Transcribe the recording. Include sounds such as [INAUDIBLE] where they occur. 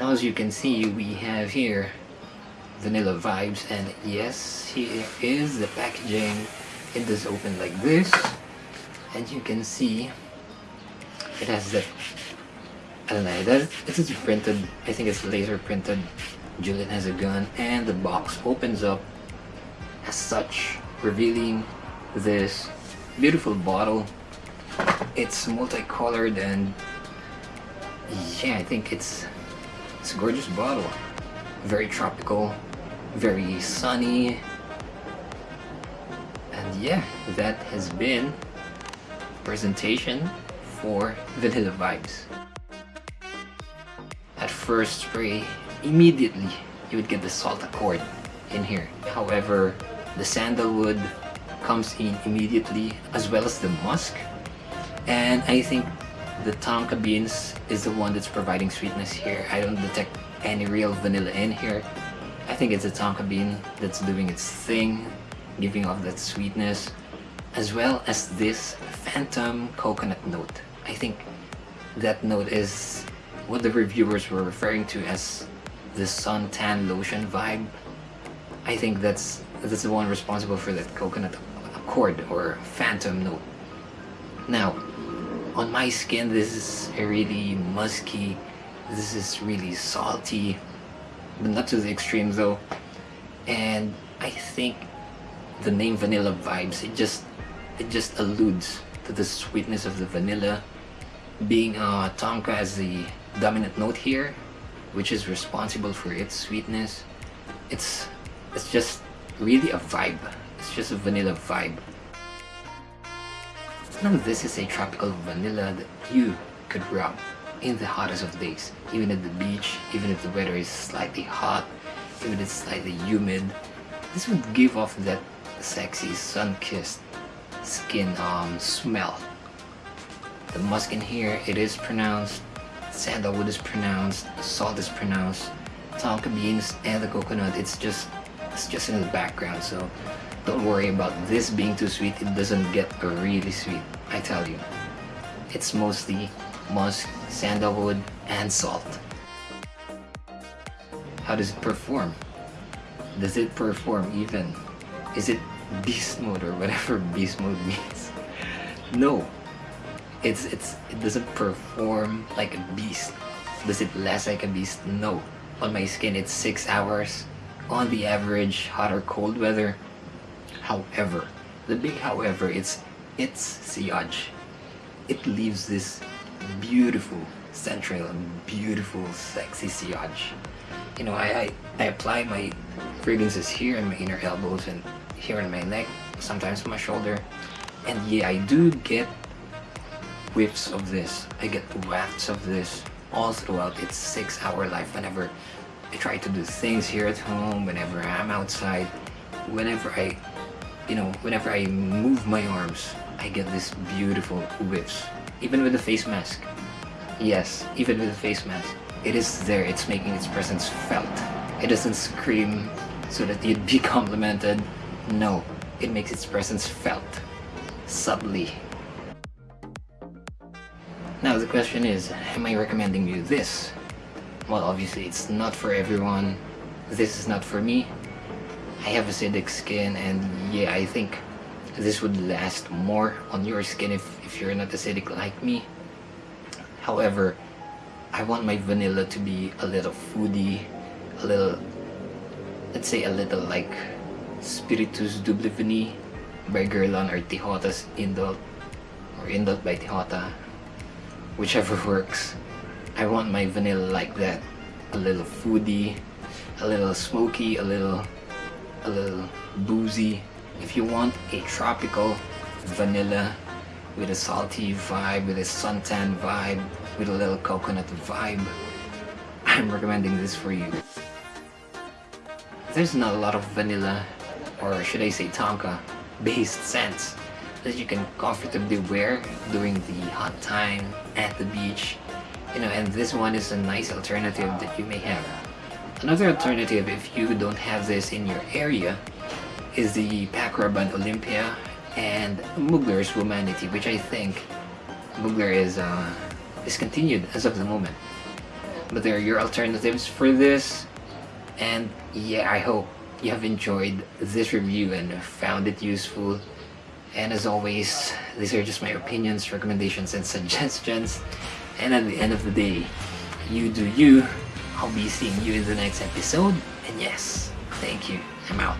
as you can see we have here vanilla vibes and yes here is the packaging. It does open like this and you can see it has that I don't know that it is printed I think it's laser printed. Juliette Has a Gun and the box opens up as such revealing this beautiful bottle. It's multicolored and yeah I think it's it's a gorgeous bottle. Very tropical very sunny. And yeah that has been presentation for vanilla vibes. At first spray immediately you would get the salt accord in here. However the sandalwood comes in immediately as well as the musk. And I think the tonka beans is the one that's providing sweetness here. I don't detect any real vanilla in here. I think it's a tonka bean that's doing its thing giving off that sweetness as well as this phantom coconut note. I think that note is what the reviewers were referring to as the suntan lotion vibe. I think that's that's the one responsible for that coconut accord or phantom note. Now on my skin this is really musky. This is really salty but not to the extreme though. And I think the name vanilla vibes it just it just alludes to the sweetness of the vanilla. Being uh, tonka as the dominant note here which is responsible for its sweetness. It's it's just really a vibe. It's just a vanilla vibe now this is a tropical vanilla that you could rub in the hottest of days. Even at the beach even if the weather is slightly hot even if it's slightly humid this would give off that sexy sun-kissed skin um, smell. The musk in here it is pronounced sandalwood is pronounced salt is pronounced. Tonka beans and the coconut. It's just it's just in the background so don't worry about this being too sweet. It doesn't get really sweet I tell you. It's mostly musk sandalwood and salt. How does it perform? Does it perform even? Is it beast mode or whatever [LAUGHS] beast mode means? No. It's it's it doesn't perform like a beast. Does it last like a beast? No. On my skin it's six hours. On the average hot or cold weather however the big however it's it's sillage it leaves this beautiful central and beautiful sexy sillage you know I, I i apply my fragrances here in my inner elbows and here in my neck sometimes my shoulder. And yeah i do get whiffs of this. I get wafts of this all throughout. Its six hour life whenever i try to do things here at home whenever i'm outside whenever i you know whenever i move my arms i get this beautiful whiffs even with the face mask yes even with the face mask it is there it's making its presence felt it doesn't scream so that you'd be [LAUGHS] complimented no, it makes its presence felt, subtly. Now the question is, am I recommending you this? Well, obviously it's not for everyone. This is not for me. I have acidic skin and yeah, I think this would last more on your skin if, if you're not acidic like me. However, I want my vanilla to be a little foody, a little, let's say a little like Spiritueuse Double Vanille by Guerlain or Tihota's Indult or Indult by Tihota whichever [LAUGHS] works I want my vanilla like that a little foody a little smoky a little a little boozy. If you want a tropical vanilla with a salty vibe with a suntan vibe with a little coconut vibe [LAUGHS] I'm recommending this for you. There's not a lot of vanilla or should I say Tonka based scents that you can comfortably wear during the hot time at the beach. You know and this one is a nice alternative that you may have another alternative if you don't have this in your area is the Paco Rabanne Olympéa and Mugler's Womanity which I think Mugler is uh, discontinued as of the moment. But there are your alternatives for this and yeah i hope you have enjoyed this review and found it useful. And as always these are just my opinions recommendations and [LAUGHS] suggestions. And at the end of the day you do you i'll be seeing you in the next episode. And yes thank you. I'm out